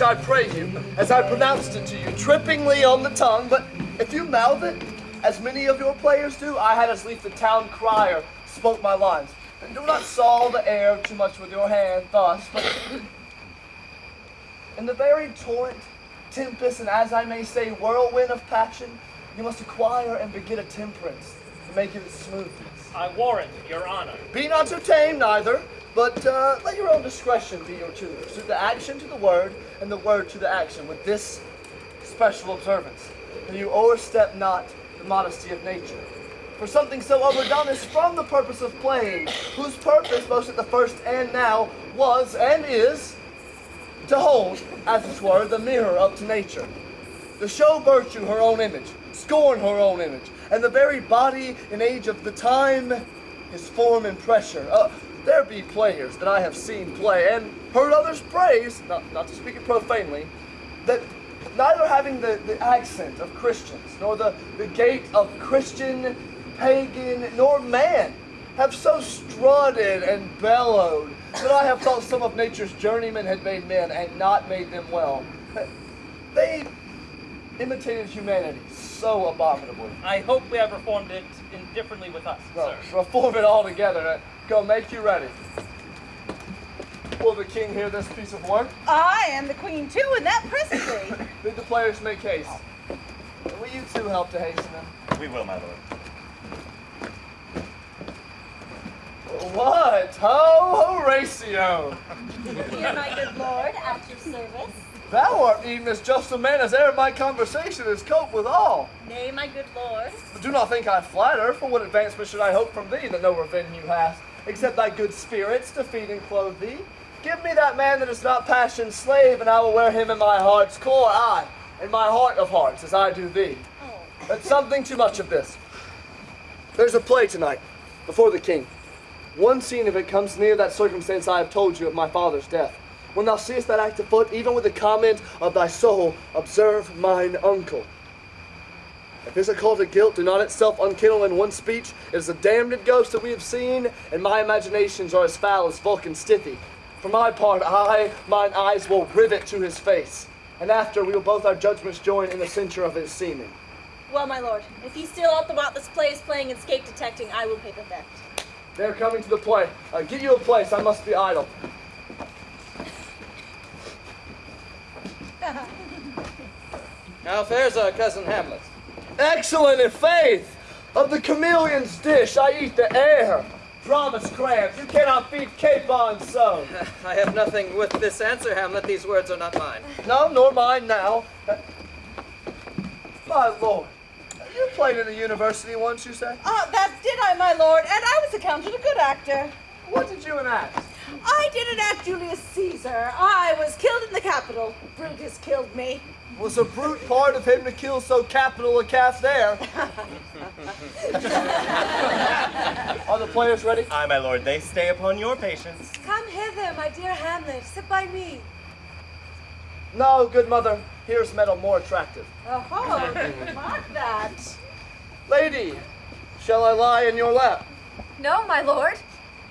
I pray you, as I pronounced it to you, trippingly on the tongue, but if you mouth it, as many of your players do, I had as lief the town crier spoke my lines. And do not saw the air too much with your hand thus, but in the very torrent, tempest, and as I may say, whirlwind of passion, you must acquire and beget a temperance to make it smoothness. I warrant, your honor. Be not too tame neither, but uh, let your own discretion be your tutor. Suit the action to the word, and the word to the action, with this special observance, that you overstep not the modesty of nature. For something so overdone is from the purpose of playing, whose purpose, both at the first and now, was and is to hold, as it were, the mirror up to nature. To show virtue her own image, scorn her own image, and the very body and age of the time, his form and pressure. Uh, there be players that I have seen play and heard others praise, not, not to speak it profanely, that neither having the, the accent of Christians, nor the, the gait of Christian, pagan, nor man, have so strutted and bellowed that I have thought some of nature's journeymen had made men and not made them well. They imitated humanity so abominably. I hope we have reformed it indifferently with us, sir. reform it all together. Go, make you ready. Will the king hear this piece of work? I am the queen too, and that presently. Bid the players make haste. Will you two help to hasten them? We will, my lord. What? Ho, Horatio! Here, my good lord, at your service. Thou art even as just a man as e'er my conversation has cope with all. Nay, my good lord. But do not think I flatter, for what advancement should I hope from thee that no revenge you hast, except thy good spirits to feed and clothe thee? Give me that man that is not passion's slave, and I will wear him in my heart's core, aye, in my heart of hearts, as I do thee. Oh. But something too much of this. There's a play tonight, before the king. One scene of it comes near that circumstance I have told you of my father's death. When thou seest that act afoot, even with the comment of thy soul, observe mine uncle. If his occulted guilt do not itself unkindle in one speech, it is a damned ghost that we have seen, and my imaginations are as foul as Vulcan Stithy. For my part, I, mine eyes will rivet to his face, and after we will both our judgments join in the censure of his seeming. Well, my lord, if he still ought about this play is playing and scape detecting, I will pay the theft. They're coming to the play. Uh, get you a place, I must be idle. How fares our cousin Hamlet? Excellent in faith! Of the chameleon's dish, I eat the air. Promise crabs, you cannot feed capon so. I have nothing with this answer, Hamlet. These words are not mine. No, nor mine now. My lord, you played in the university once, you say? Ah, that did I, my lord, and I was accounted a good actor. What did you enact? I did enact Julius Caesar. I was killed in the Capitol. Brutus killed me. Was a brute part of him to kill so capital a calf there? Are the players ready? Aye, my lord, they stay upon your patience. Come hither, my dear Hamlet. Sit by me. No, good mother. Here's metal more attractive. Oh, mark that. Lady, shall I lie in your lap? No, my lord.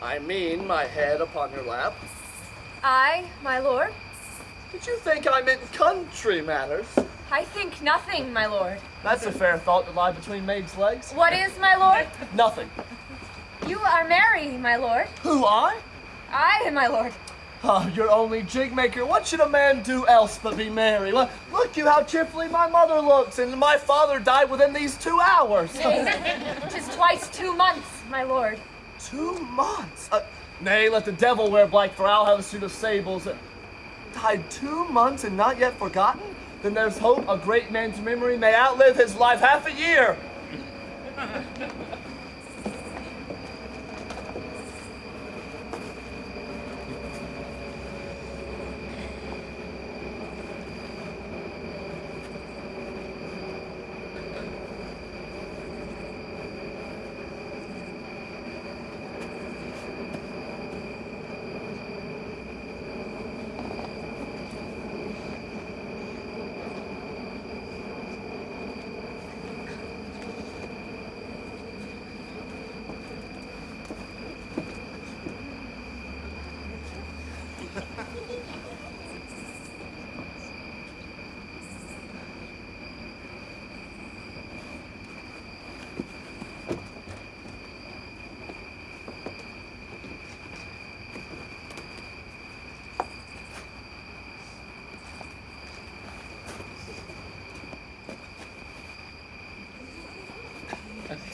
I mean my head upon your lap. I, my lord. Did you think I meant country matters? I think nothing, my lord. That's a fair thought to lie between maids' legs. What is, my lord? Nothing. You are merry, my lord. Who, I? I, my lord. Oh, you're only jig maker. What should a man do else but be merry? Look, look you how cheerfully my mother looks, and my father died within these two hours. Tis twice two months, my lord. two months? Uh, nay, let the devil wear black, for I'll have a suit of sables. Died two months and not yet forgotten? Then there's hope a great man's memory may outlive his life half a year.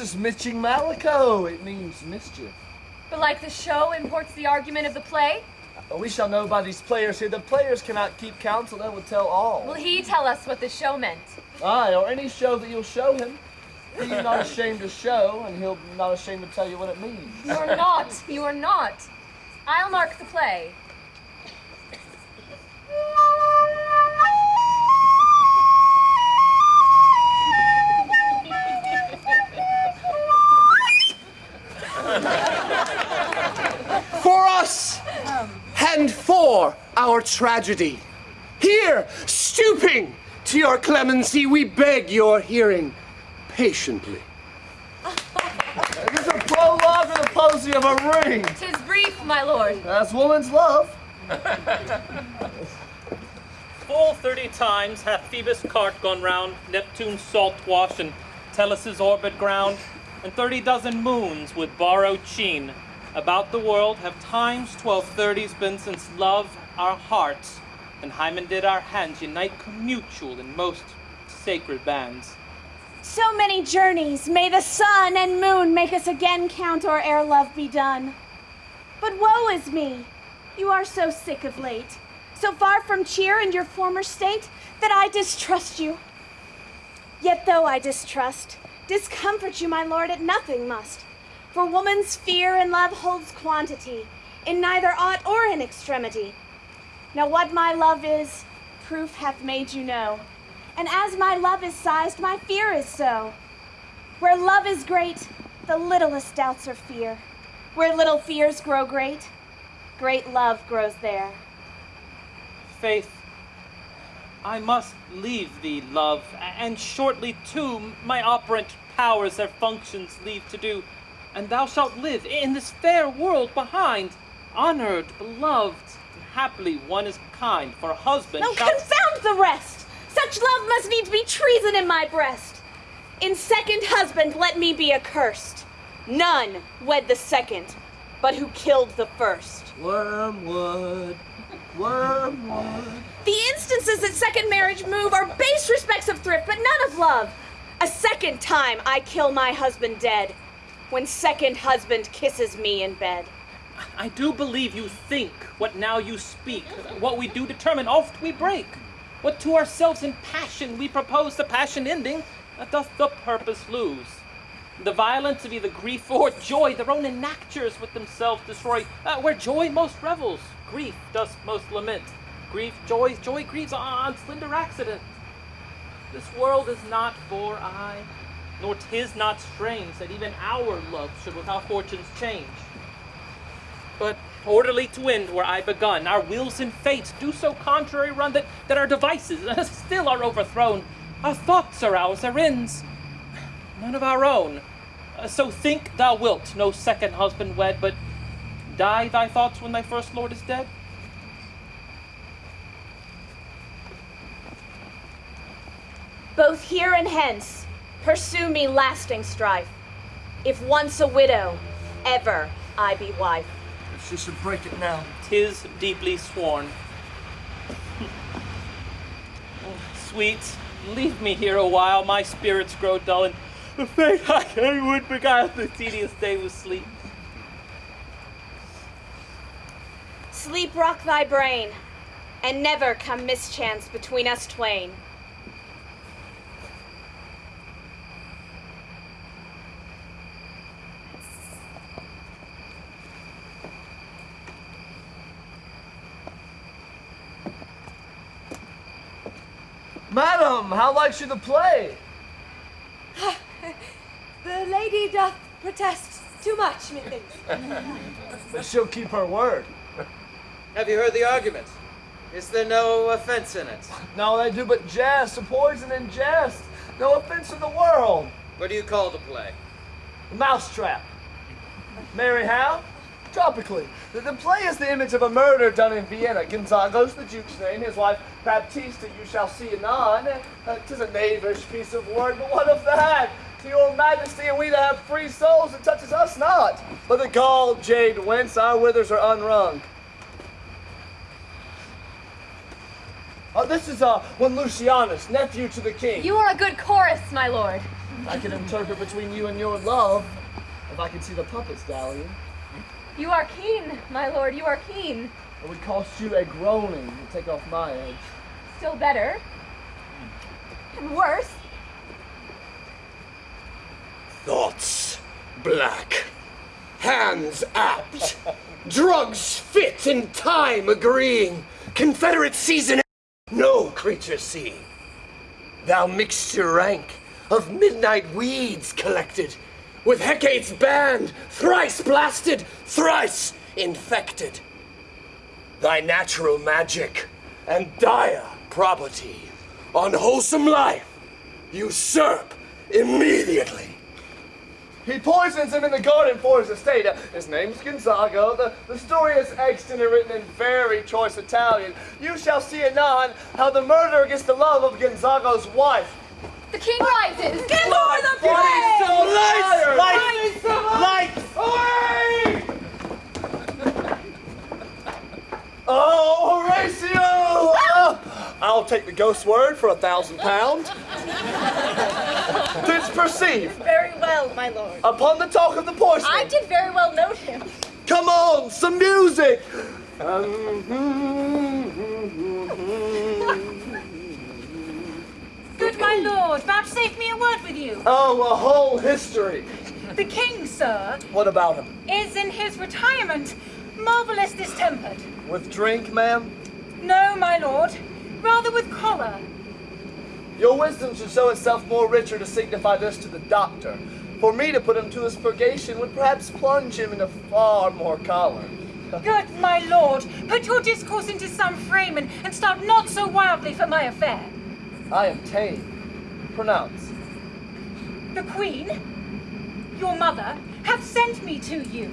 is Miching Mallecho. It means mischief. But like the show imports the argument of the play, uh, We shall know by these players here. The players cannot keep counsel. They will tell all. will he tell us what the show meant? Aye, or any show that you'll show him. You not ashamed to show, and he'll be not ashamed to tell you what it means. You are not. You are not. I'll mark the play. And for our tragedy. Here, stooping to your clemency, we beg your hearing patiently. This is a prologue or the posy of a ring. Tis brief, my lord. That's woman's love. Full thirty times hath Phoebus' cart gone round, Neptune's salt wash, and Tellus' orbit ground, and thirty dozen moons with borrowed sheen. About the world have times twelve thirties been since love our hearts, and Hymen did our hands unite commutual in most sacred bands. So many journeys, may the sun and moon make us again count or ere love be done. But woe is me, you are so sick of late, so far from cheer and your former state, that I distrust you. Yet though I distrust, discomfort you, my lord, at nothing must. For woman's fear and love holds quantity, in neither aught or in extremity. Now what my love is, proof hath made you know. And as my love is sized, my fear is so. Where love is great, the littlest doubts are fear. Where little fears grow great, great love grows there. Faith, I must leave thee, love, and shortly too my operant powers their functions leave to do, and thou shalt live in this fair world behind, honored, beloved, and happily one is kind, for a husband No, shalt- confound the rest! Such love must needs be treason in my breast. In second husband, let me be accursed. None wed the second, but who killed the first. Wormwood, wormwood. The instances that second marriage move are base respects of thrift, but none of love. A second time I kill my husband dead, when second husband kisses me in bed. I do believe you think what now you speak. What we do determine, oft we break. What to ourselves in passion we propose, the passion ending, uh, doth the purpose lose. The violence of either grief or joy, their own enactures with themselves destroy. Uh, where joy most revels, grief does most lament. Grief, joy, joy grieves on slender accident. This world is not for I, nor 'tis not strange that even our love should with our fortunes change. But orderly to end where I begun, our wills and fates do so contrary run that, that our devices still are overthrown. Our thoughts are ours, our ends, none of our own. Uh, so think thou wilt no second husband wed, but die thy thoughts when thy first lord is dead? Both here and hence, pursue me lasting strife. If once a widow, ever I be wife. She should break it now. Tis deeply sworn. Sweet, leave me here a while, my spirits grow dull, and the fate I would beguile the tedious day with sleep. Sleep rock thy brain, and never come mischance between us twain. Madam, how likes you the play? The lady doth protest too much, methinks. But she'll keep her word. Have you heard the argument? Is there no offense in it? No, they do but jest, a poison and jest. No offense in the world. What do you call the play? The Mousetrap. Mary how? Tropically. The, the play is the image of a murder done in Vienna. Gonzago's the Duke's name. His wife, Baptista, you shall see anon. Uh, 'tis a knavish piece of work, but what of that? To your majesty and we that have free souls, it touches us not. But the gall jade whence our withers are unwrung. Oh, this is uh, one Lucianus, nephew to the king. You are a good chorus, my lord. I can interpret between you and your love if I can see the puppets dallying. You are keen, my lord. You are keen. It would cost you a groaning to take off my edge. Still better. And worse. Thoughts black, hands apt, drugs fit in time agreeing, Confederate season no creature seeing. Thou mixture rank of midnight weeds collected, with Hecate's band thrice blasted, thrice infected. Thy natural magic and dire property on wholesome life usurp immediately. He poisons him in the garden for his estate. Uh, His name's Gonzago. The, the story is extant and written in very choice Italian. You shall see anon how the murderer gets the love of Gonzago's wife. The king rises. Get over the Lights! play! Lights! Lights! Lights! Oh, Horatio! Oh, I'll take the ghost word for a thousand pounds. Didst perceive, Very well, my lord. upon the talk of the porcelain. I did very well note him. Come on, some music! Good my lord, vouchsafe me a word with you. Oh, a whole history. The king, sir, What about him? is in his retirement marvelous distempered. With drink, ma'am? No, my lord, rather with choler. Your wisdom should show itself more richer to signify this to the doctor. For me to put him to his purgation would perhaps plunge him into far more choler. Good my lord, put your discourse into some frame and, and start not so wildly for my affair. I am tame. Pronounce. The queen, your mother, hath sent me to you.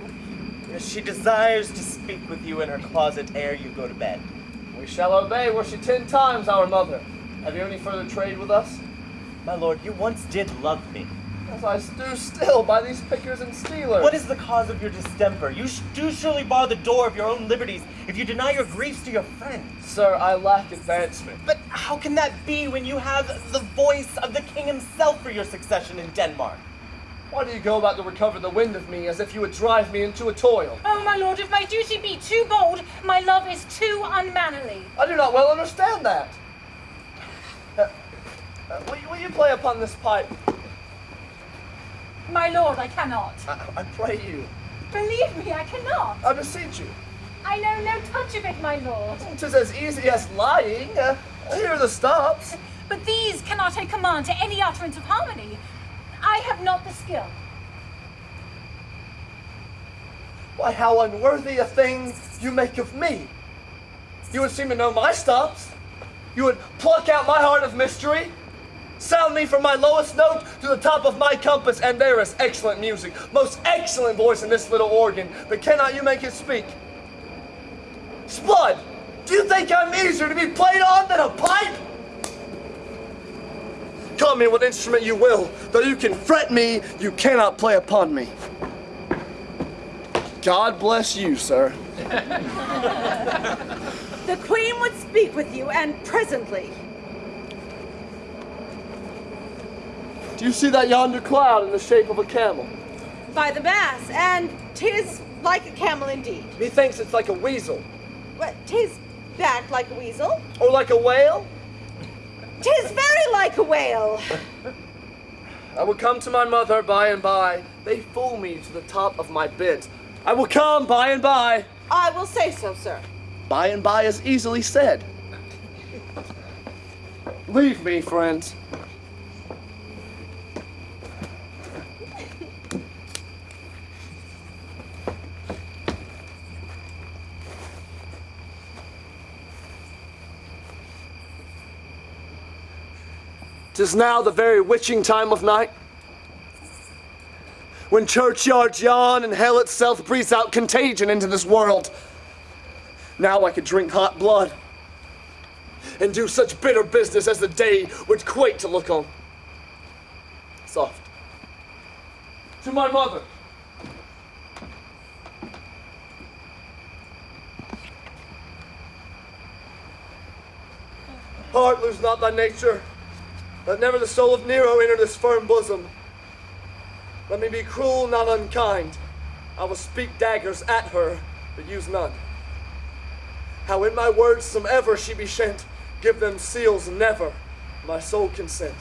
She desires to speak with you in her closet ere you go to bed. We shall obey were she ten times our mother. Have you any further trade with us? My lord, you once did love me. As I do still by these pickers and stealers. What is the cause of your distemper? You do surely bar the door of your own liberties if you deny your griefs to your friends. Sir, I lack advancement. But how can that be when you have the voice of the king himself for your succession in Denmark? Why do you go about to recover the wind of me as if you would drive me into a toil? Oh, my lord, if my duty be too bold, my love is too unmannerly. I do not well understand that. Uh, uh, will, you, will you play upon this pipe? My lord, I cannot. I, I pray you. Believe me, I cannot. I beseech you. I know no touch of it, my lord. Tis as easy as lying. Uh, here are the stops. But these cannot take command to any utterance of harmony. I have not the skill. Why, how unworthy a thing you make of me. You would seem to know my stops. You would pluck out my heart of mystery, sound me from my lowest note to the top of my compass, and there is excellent music, most excellent voice in this little organ, but cannot you make it speak? Spud, do you think I'm easier to be played on than a pipe? Call me what instrument you will, though you can fret me, you cannot play upon me. God bless you, sir. The queen would speak with you, and presently. Do you see that yonder cloud in the shape of a camel? By the mass, and tis like a camel indeed. Methinks it's like a weasel. What, tis backed like a weasel? Or like a whale? Tis very like a whale. I will come to my mother by and by. They fool me to the top of my bent. I will come by and by. I will say so, sir. By and by is easily said. Leave me, friends. 'Tis now the very witching time of night. When churchyards yawn and hell itself breathes out contagion into this world. Now I could drink hot blood and do such bitter business as the day would quake to look on. Soft. To my mother. Heart, lose not thy nature. Let never the soul of Nero enter this firm bosom. Let me be cruel, not unkind. I will speak daggers at her, but use none. How in my words somever she be shent, give them seals never, my soul consent.